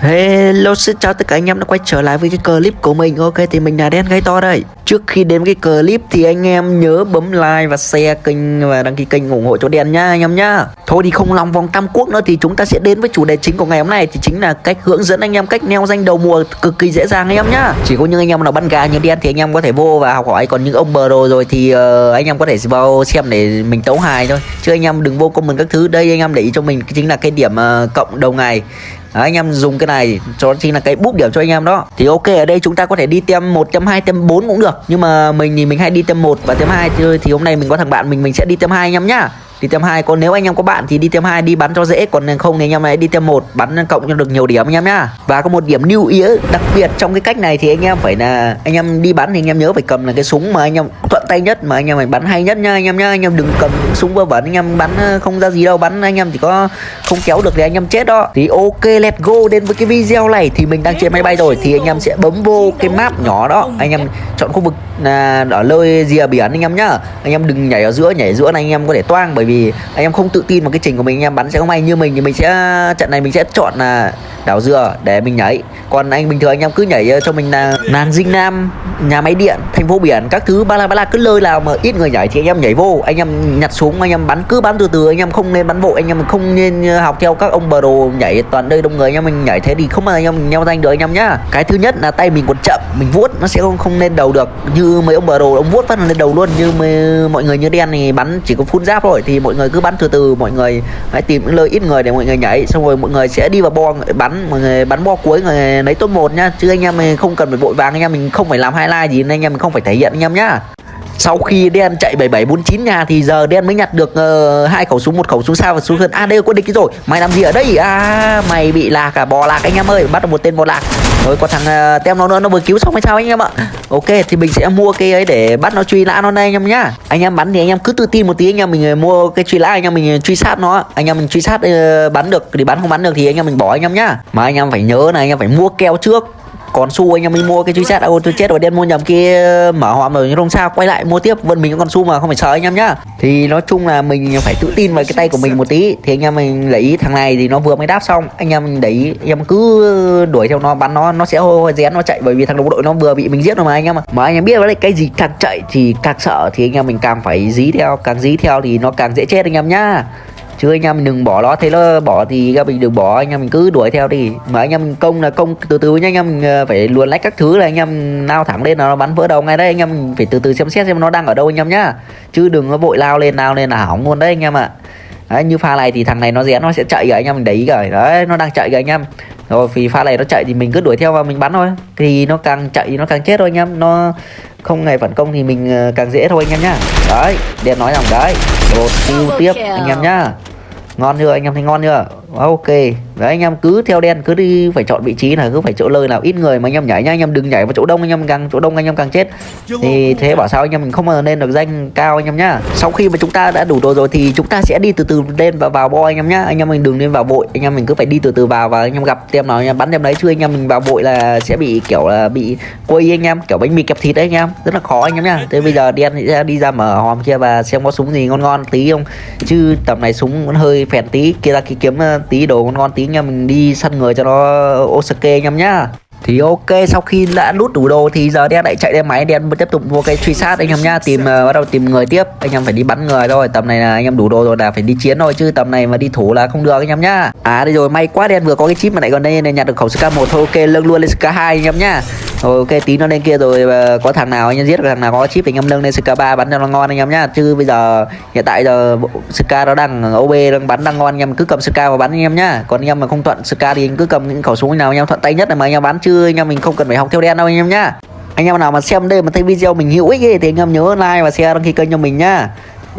Hello xin chào tất cả anh em đã quay trở lại với cái clip của mình Ok thì mình là đen gây to đây Trước khi đến cái clip thì anh em nhớ bấm like và share kênh và đăng ký kênh ủng hộ cho đen nhá anh em nhá Thôi thì không lòng vòng tam quốc nữa thì chúng ta sẽ đến với chủ đề chính của ngày hôm nay Thì chính là cách hướng dẫn anh em cách neo danh đầu mùa cực kỳ dễ dàng anh em nhá Chỉ có những anh em nào bắn gà như đen thì anh em có thể vô và học hỏi Còn những ông bờ đồ rồi thì uh, anh em có thể vào xem để mình tấu hài thôi Chứ anh em đừng vô comment các thứ Đây anh em để ý cho mình chính là cái điểm uh, cộng đầu ngày Đấy, anh em dùng cái này cho chính là cái búp điểm cho anh em đó. Thì ok ở đây chúng ta có thể đi tem một tem hai tem bốn cũng được. Nhưng mà mình thì mình hay đi tem một và tem hai thì, thì hôm nay mình có thằng bạn mình mình sẽ đi tem hai anh em nhá đi thêm hai. còn nếu anh em có bạn thì đi thêm hai đi bắn cho dễ còn không thì anh em này đi thêm một bắn cộng cho được nhiều điểm anh em nhá và có một điểm lưu ý đặc biệt trong cái cách này thì anh em phải là anh em đi bắn thì anh em nhớ phải cầm là cái súng mà anh em thuận tay nhất mà anh em phải bắn hay nhất nha anh em nhá anh em đừng cầm những súng vơ vẩn anh em bắn không ra gì đâu bắn anh em chỉ có không kéo được thì anh em chết đó thì ok let's go đến với cái video này thì mình đang trên máy bay rồi thì anh em sẽ bấm vô cái map nhỏ đó anh em chọn khu vực là ở nơi rìa biển anh em nhá anh em đừng nhảy ở giữa nhảy giữa này anh em có thể toang bởi vì anh em không tự tin vào cái trình của mình anh em bắn sẽ không may như mình thì mình sẽ trận này mình sẽ chọn là đảo dừa để mình nhảy. Còn anh bình thường anh em cứ nhảy ờ, cho mình là nàng dinh nam nhà máy điện thành phố biển các thứ ba la ba la cứ lơi nào mà ít người nhảy thì anh em nhảy vô. Anh em nhặt súng anh em bắn cứ bắn từ từ anh em không nên bắn vội anh em không nên ờ, học theo các ông bờ đồ nhảy toàn đây đông người. Anh em mình nhảy thế thì không mà anh em nhau danh được anh em nhá. Cái thứ nhất là tay mình còn chậm mình vuốt nó sẽ không không lên đầu được. Như mấy ông bờ đồ ông vuốt phát lên đầu luôn. Như mấy, mọi người như đen thì bắn chỉ có phun giáp thôi thì mọi người cứ bắn từ từ, mọi người hãy tìm những nơi ít người để mọi người nhảy, xong rồi mọi người sẽ đi vào bo, bắn, mọi người bắn bo cuối người lấy top một nhá. Chứ anh em mình không cần phải vội vàng, anh em mình không phải làm highlight gì, nên anh em mình không phải thể hiện anh em nhá sau khi đen chạy 7749 nhà thì giờ đen mới nhặt được uh, hai khẩu súng một khẩu súng sao và súng thần à đây có địch rồi. Mày làm gì ở đây? À mày bị lạc à? Bò lạc anh em ơi. Bắt được một tên bò lạc. Rồi có thằng uh, tem nó nữa nó vừa cứu xong hay sao anh em ạ? Ok thì mình sẽ mua cái ấy để bắt nó truy lã nó đây anh em nhá. Anh em bắn thì anh em cứ tự tin một tí. Anh em mình ờ, mua cái truy lã anh em mình truy sát nó. Anh em mình truy sát uh, bắn được. Thì bắn không bắn được thì anh em mình bỏ anh em nhá. Mà anh em phải nhớ là anh em phải mua keo trước còn su, anh em mới mua cái truy sát ô tôi chết rồi, đen mua nhầm kia, mở hòm rồi nhưng không sao, quay lại mua tiếp vẫn mình còn su mà, không phải sợ anh em nhá. Thì nói chung là mình phải tự tin vào cái tay của mình một tí, thì anh em mình lấy thằng này thì nó vừa mới đáp xong, anh em mình ý, anh em cứ đuổi theo nó, bắn nó nó sẽ rén, nó chạy, bởi vì thằng đồng đội nó vừa bị mình giết rồi mà anh em mà mà anh em biết đấy, cái gì càng chạy thì càng sợ, thì anh em mình càng phải dí theo, càng dí theo thì nó càng dễ chết anh em nhá chứ anh em mình đừng bỏ nó thế nó bỏ thì các mình đừng bỏ anh em mình cứ đuổi theo đi mà anh em mình công là công từ từ nha anh em mình ờ, phải luồn lách các thứ là anh em lao thẳng lên là nó bắn vỡ đầu ngay đấy anh em mình phải từ từ xem xét xem nó đang ở đâu anh em nhá chứ đừng có vội lao lên lao lên là hỏng luôn đấy anh em ạ đấy như pha này thì thằng này nó rén nó sẽ chạy rồi anh em mình để ý rồi đấy nó đang chạy rồi anh em rồi vì pha này nó chạy thì mình cứ đuổi theo và mình bắn thôi thì nó càng chạy thì nó càng chết thôi anh em nó không ngày phản công thì mình ờ, càng dễ thôi anh em nhá đấy đen nói rằng đấy một tiêu tiếp anh em nhá ngon chưa? Anh em thấy ngon chưa? Ok đấy anh em cứ theo đen cứ đi phải chọn vị trí là cứ phải chỗ lời nào ít người mà anh em nhảy nhá anh em đừng nhảy vào chỗ đông anh em càng chỗ đông anh em càng chết thì thế bảo sao anh em mình không bao nên được danh cao anh em nhá sau khi mà chúng ta đã đủ đồ rồi thì chúng ta sẽ đi từ từ lên và vào bo anh em nhá anh em mình đừng nên vào vội anh em mình cứ phải đi từ từ vào và anh em gặp tem nào anh em bắn tem đấy chứ anh em mình vào vội là sẽ bị kiểu là bị quây anh em kiểu bánh mì kẹp thịt đấy anh em rất là khó anh em nhá thế bây giờ đen sẽ đi ra mở hòm kia và xem có súng gì ngon ngon tí không chứ tầm này súng vẫn hơi phèn tí kia ra kia kiếm ờ, tí đồ ngon ngon tí nha, mình đi săn người cho nó Osake anh em nhá thì ok sau khi đã lút đủ đồ thì giờ đen lại chạy lên máy đen tiếp tục mua cái truy sát anh em nhá tìm uh, bắt đầu tìm người tiếp anh em phải đi bắn người thôi tầm này là anh em đủ đồ rồi là phải đi chiến thôi chứ tầm này mà đi thủ là không được anh em nhá à đây rồi may quá đen vừa có cái chip mà lại còn đây này nhặt được khẩu sk một thôi ok lưng luôn lên sk hai anh em nhá rồi ok tí nó lên kia rồi uh, có thằng nào anh em giết được thằng nào có chip thì anh em nâng lên sk 3 bắn cho nó ngon anh em nhá chứ bây giờ hiện tại giờ sk nó đang ob đang bắn đang ngon anh em cứ cầm sk và bắn anh em nhá còn anh em mà không thuận sk thì anh cứ cầm những khẩu súng nào anh em thuận tay nhất là mà anh em bắn chứ anh em mình không cần phải học theo đen đâu anh em nhá. Anh em nào mà xem đây mà thấy video mình hữu ích ấy, thì anh em nhớ like và share đăng ký kênh cho mình nhá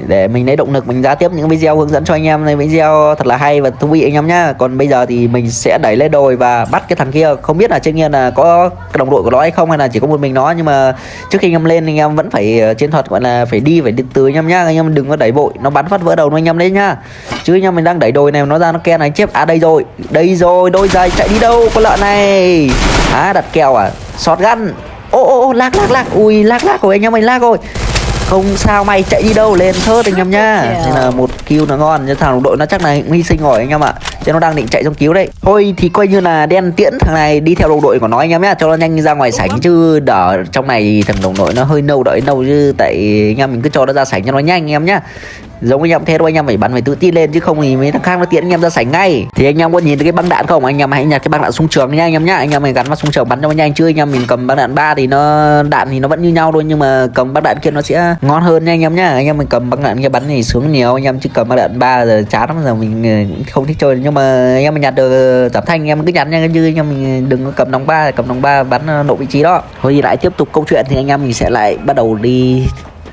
để mình lấy động lực, mình ra tiếp những video hướng dẫn cho anh em này, video thật là hay và thú vị anh em nhá. Còn bây giờ thì mình sẽ đẩy lên đồi và bắt cái thằng kia. Không biết là trên nhiên là có đồng đội của nó hay không hay là chỉ có một mình nó, nhưng mà trước khi anh em lên anh em vẫn phải ờ, chiến thuật gọi là phải đi phải đi từ anh em nhá. Anh em đừng có đẩy vội, nó bắn phát vỡ đầu nó anh em đấy nhá. Chứ anh em mình đang đẩy đồi này nó ra nó ken này chép à đây rồi đây rồi, đôi giày chạy đi đâu con lợn này? À đặt kèo à sọt gắn. Ô ô ô lag lag lag ui lag lag của anh em mình lag rồi không sao mày chạy đi đâu lên thớt anh em nhá. Nên là một kill nó ngon nhưng thằng đội nó chắc là hy sinh rồi anh em ạ. Cho nó đang định chạy trong cứu đấy. Thôi thì coi như là đen tiễn thằng này đi theo đồng đội của nó anh em nhá cho nó nhanh ra ngoài sảnh chứ. đỡ trong này thằng đồng đội nó hơi nâu đợi nâu chứ tại anh em mình cứ cho nó ra sảnh cho nó nhanh anh em nhá giống anh em thế thôi anh em phải bắn phải tự tin lên chứ không thì mấy thằng khác nó tiện anh em ra sảnh ngay thì anh em có nhìn thấy cái băng đạn không anh em hãy nhặt cái băng đạn súng trường nha anh em nhá anh em mình gắn vào súng trường bắn cho nó nhanh chứ anh em mình cầm băng đạn ba thì nó đạn thì nó vẫn như nhau thôi nhưng mà cầm băng đạn kia nó sẽ ngon hơn nha anh em nhá anh em mình cầm băng đạn kia bắn thì sướng nhiều anh em chứ cầm băng đạn ba giờ chán lắm giờ mình không thích chơi nhưng mà anh em mình nhặt được giảm thanh anh em cứ nhặt nha chứ anh em mình đừng có cầm đóng ba cầm đóng ba bắn nộ vị trí đó thôi thì lại tiếp tục câu chuyện thì anh em mình sẽ lại bắt đầu đi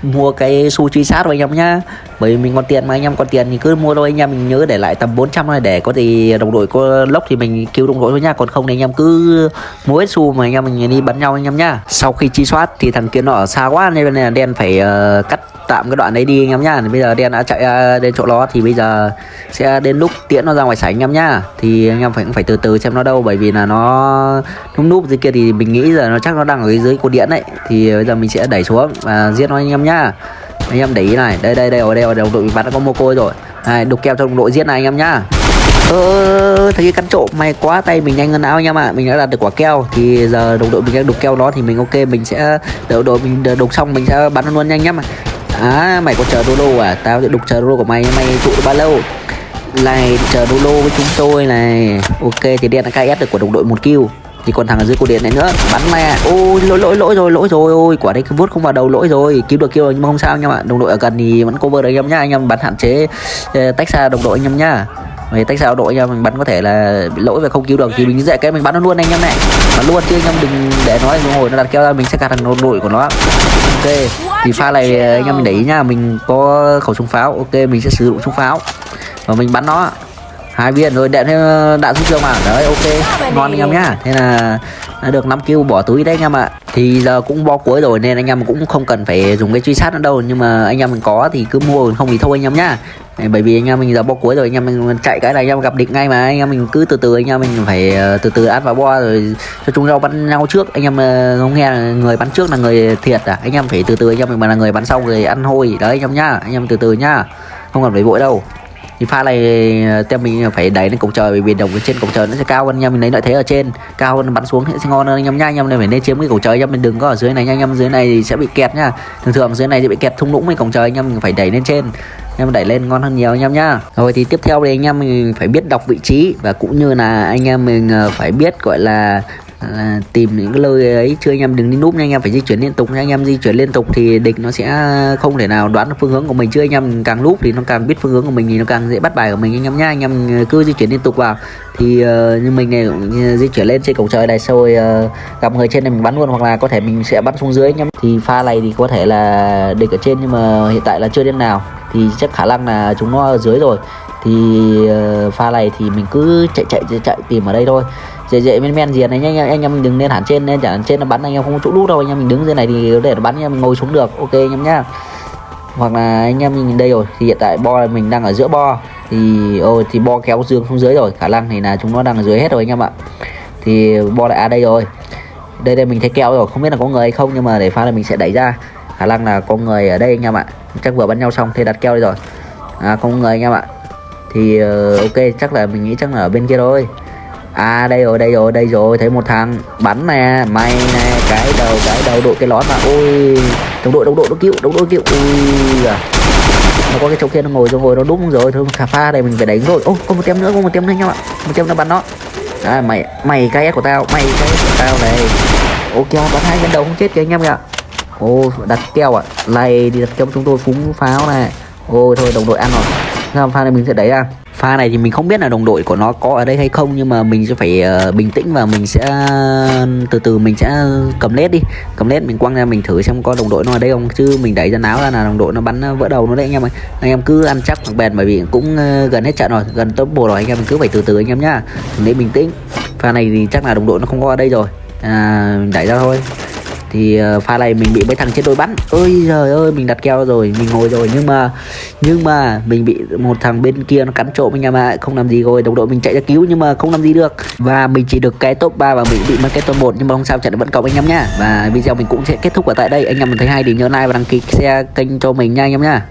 mua cái su truy sát rồi anh em nhá bởi vì mình còn tiền mà anh em còn tiền thì cứ mua thôi. Anh em mình nhớ để lại tầm 400 này để có gì đồng đội có lốc thì mình cứu đồng đội thôi nha còn không thì anh em cứ mua hết xu mà anh em mình đi bắn nhau anh em nhá. Sau khi chi soát thì thằng kia nó ở xa quá nên là đen phải uh, cắt tạm cái đoạn đấy đi anh em nhá. Bây giờ đen đã chạy uh, đến chỗ đó thì bây giờ sẽ đến lúc tiễn nó ra ngoài sảnh anh em nhá. Thì anh em phải cũng phải từ từ xem nó đâu bởi vì là nó núp núp dưới kia thì mình nghĩ giờ nó chắc nó đang ở dưới cột điện đấy. Thì bây giờ mình sẽ đẩy xuống và giết nó anh em nhá anh em để ý này, đây đây đây, ở đây, ở đồng đội bị bắn đã có mô côi rồi. Này, đục keo cho đồng đội giết này anh em nhá. Ơ, thấy cái cắn trộm may quá, tay mình nhanh hơn áo anh em ạ. À. mình đã đạt được quả keo, thì giờ đồng đội mình đang đục keo đó thì mình ok, mình sẽ đợi đội mình đục xong mình sẽ bắn luôn nhanh nhá. À mày có chờ đô à? Tao sẽ đục chờ đô của mày mày trụ được bao lâu? Này, chờ đô với chúng tôi này. Ok, thì đen đã KS được của đồng đội một kill thì còn thằng ở dưới cổ điện này nữa bắn mẹ ôi lỗi lỗi lỗi rồi lỗi rồi. Ôi quả đấy cứ vuốt không vào đầu lỗi rồi. Cứu được kêu rồi nhưng mà không sao anh em ạ. Đồng đội ở gần thì vẫn cover được anh em nhá. Anh em bắn hạn chế ờ, tách xa đồng đội anh em nhá. Mày tách xa đội anh em mình bắn có thể là bị lỗi và không cứu được. Thì mình dạy cái mình bắn nó luôn anh em này. Bắn luôn chứ anh em đừng để nó ngồi nó đặt keo ra mình sẽ gạt thằng đồng đội của nó. Ok thì pha này ờ, anh em mình để ý nhá. Mình có khẩu súng pháo ok mình sẽ sử dụng súng pháo. Và mình bắn nó hai viên rồi đạn đạn xuống trường mà đấy ok ngon anh em nhá thế là đã được 5 kill bỏ túi đấy anh em ạ thì giờ cũng bo cuối rồi nên anh em cũng không cần phải dùng cái truy sát nữa đâu nhưng mà anh em mình có thì cứ mua không thì thôi anh em nhá bởi vì anh em mình giờ bo cuối rồi anh em mình chạy cái này anh em gặp địch ngay mà anh em mình cứ từ từ anh em mình phải ờ, từ từ ăn vào bo rồi cho chúng nhau bắn nhau trước anh em ờ, không nghe là người bắn trước là người thiệt à anh em phải từ từ anh em mình mà là người bắn sau người ăn hôi đấy anh em nhá anh em từ từ nhá không cần phải vội đâu thì pha này ờ, tem mình phải đẩy lên cổng trời, bởi vì đồng trên cổng trời nó sẽ cao hơn anh em mình lấy lợi thế ở trên, cao hơn bắn xuống sẽ ngon hơn anh em nhá anh em này phải nên chiếm cái cổng trời anh em mình đừng có ở dưới này nha. Anh em dưới này thì sẽ bị kẹt nhá thường thường dưới này sẽ bị kẹt thung lũng với cổng trời anh em mình phải đẩy lên trên. Em đẩy lên ngon hơn nhiều anh em nhá rồi thì tiếp theo thì anh em, mình phải biết đọc vị trí và cũng như là anh em mình ờ, phải biết, gọi là là tìm những cái lơi ấy. Chưa anh em đừng đi núp nha anh em phải di chuyển liên tục nha. Anh em di chuyển liên tục thì địch nó sẽ không thể nào đoán được phương hướng của mình. Chưa anh em càng núp thì nó càng biết phương hướng của mình thì nó càng dễ bắt bài của mình. Anh em nhá anh em cứ di chuyển liên tục vào. Thì uh, như mình này cũng di chuyển lên trên cổng trời này rồi uh, gặp người trên này mình bắn luôn hoặc là có thể mình sẽ bắn xuống dưới anh em. Thì pha này thì có thể là địch ở trên nhưng mà hiện tại là chưa đến nào. Thì chắc khả năng là chúng nó ở dưới rồi. Thì uh, pha này thì mình cứ chạy chạy chạy, chạy tìm ở đây thôi dễ dễ men men gì này anh em anh em mình đừng nên hẳn trên nên chẳng trên nó bắn anh em không có chỗ đút đâu anh em mình đứng dưới này thì để nó bắn anh em mình ngồi xuống được ok anh em nhá. Hoặc là anh em mình đây rồi thì hiện tại bo mình đang ở giữa bo thì ôi thì bo kéo dương xuống dưới rồi khả năng thì là chúng nó đang ở dưới hết rồi anh em ạ. Thì bo lại à đây rồi. Đây đây mình thấy keo rồi không biết là có người hay không nhưng mà để pha là mình sẽ đẩy ra. Khả năng là có người ở đây anh em ạ. Chắc vừa bắn nhau xong thì đặt keo đây rồi. À không người anh em ạ. Thì uh, ok chắc là mình nghĩ chắc là ở bên kia thôi à đây rồi đây rồi đây rồi thấy một thằng bắn nè mày nè cái đầu cái đầu đội cái lón mà. Ôi đồng đội đồng đội nó cứu đồng đội cứu ui à nó có cái chỗ kia nó ngồi rồi ngồi nó đúng rồi thôi khả pha đây mình phải đánh rồi. Ô có một tem nữa có một tem nữa nhau ạ. Một tem nó bắn nó. À, mày mày cái của tao mày cái của tao này. Ok bắn hai nhân đầu không chết kìa anh em ạ. Ô đặt keo ạ. À. này đi đặt keo chúng tôi phúng pháo này. Ô thôi đồng đội ăn rồi. Sao pha này mình sẽ đẩy ra pha này thì mình không biết là đồng đội của nó có ở đây hay không nhưng mà mình sẽ phải uh, bình tĩnh và mình sẽ từ từ mình sẽ cầm led đi. Cầm led mình quăng ra mình thử xem có đồng đội nó ở đây không. Chứ mình đẩy ra náo ra là đồng đội nó bắn vỡ đầu nó đấy anh em ơi. Anh em cứ ăn chắc bằng bền bởi vì cũng uh, gần hết trận rồi gần top bộ rồi anh em cứ phải từ từ anh em nhá. Để bình tĩnh. Pha này thì chắc là đồng đội nó không có ở đây rồi. À, mình đẩy ra thôi thì ờ, pha này mình bị mấy thằng trên đôi bắn. Ơi trời ơi, mình đặt keo rồi, mình ngồi rồi. Nhưng mà nhưng mà mình bị một thằng bên kia nó cắn trộm anh em ạ không làm gì rồi. Đồng đội mình chạy ra cứu nhưng mà không làm gì được. Và mình chỉ được cái top 3 và mình bị mất cái top 1 nhưng mà không sao, trận vẫn cộng anh em nhá. Và video mình cũng sẽ kết thúc ở tại đây. Anh em mình thấy hay thì nhớ like và đăng ký xe kênh cho mình nha, anh em nhá.